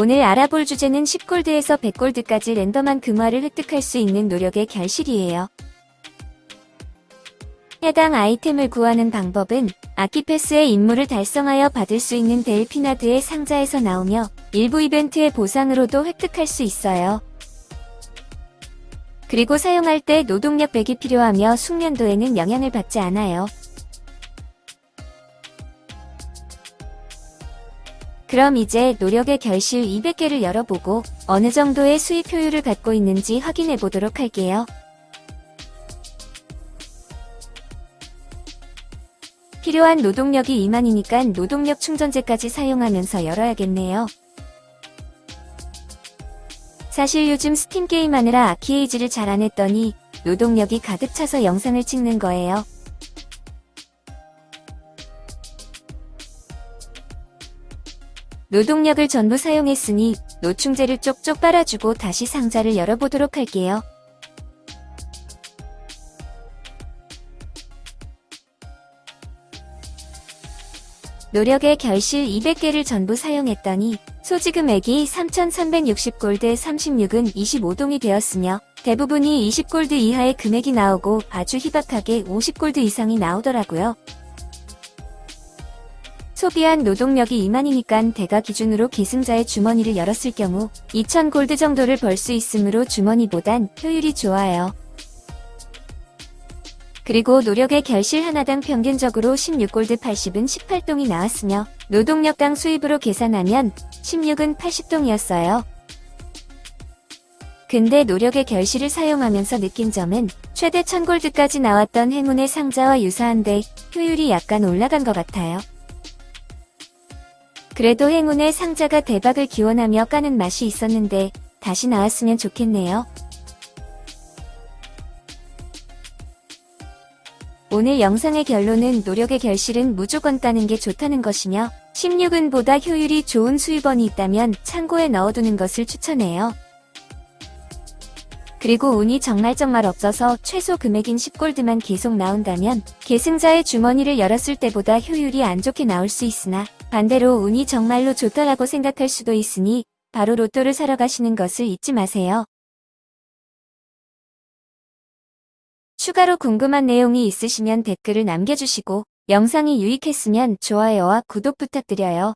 오늘 알아볼 주제는 10골드에서 100골드까지 랜덤한 금화를 획득할 수 있는 노력의 결실이에요. 해당 아이템을 구하는 방법은 아키패스의 임무를 달성하여 받을 수 있는 델피나드의 상자에서 나오며 일부 이벤트의 보상으로도 획득할 수 있어요. 그리고 사용할 때 노동력 100이 필요하며 숙련도에는 영향을 받지 않아요. 그럼 이제 노력의 결실 200개를 열어보고 어느 정도의 수입 효율을 갖고 있는지 확인해 보도록 할게요. 필요한 노동력이 2만이니까 노동력 충전재까지 사용하면서 열어야겠네요. 사실 요즘 스팀 게임하느라 아키에이지를 잘 안 했더니 노동력이 가득 차서 영상을 찍는 거예요. 노동력을 전부 사용했으니 노충제를 쪽쪽 빨아주고 다시 상자를 열어보도록 할게요. 노력의 결실 200개를 전부 사용했더니 소지금액이 3,360골드 36은 25동이 되었으며 대부분이 20골드 이하의 금액이 나오고 아주 희박하게 50골드 이상이 나오더라고요. 소비한 노동력이 2만이니깐 대가 기준으로 기승자의 주머니를 열었을 경우 2,000골드 정도를 벌 수 있으므로 주머니보단 효율이 좋아요. 그리고 노력의 결실 하나당 평균적으로 16골드 80은 18동이 나왔으며 노동력당 수입으로 계산하면 16은 80동이었어요. 근데 노력의 결실을 사용하면서 느낀 점은 최대 1000골드까지 나왔던 행운의 상자와 유사한데 효율이 약간 올라간 것 같아요. 그래도 행운의 상자가 대박을 기원하며 까는 맛이 있었는데 다시 나왔으면 좋겠네요. 오늘 영상의 결론은 노력의 결실은 무조건 따는 게 좋다는 것이며 16은 보다 효율이 좋은 수입원이 있다면 창고에 넣어두는 것을 추천해요. 그리고 운이 정말 정말 없어서 최소 금액인 10골드만 계속 나온다면 계승자의 주머니를 열었을 때보다 효율이 안 좋게 나올 수 있으나 반대로 운이 정말로 좋다라고 생각할 수도 있으니 바로 로또를 사러 가시는 것을 잊지 마세요. 추가로 궁금한 내용이 있으시면 댓글을 남겨주시고 영상이 유익했으면 좋아요와 구독 부탁드려요.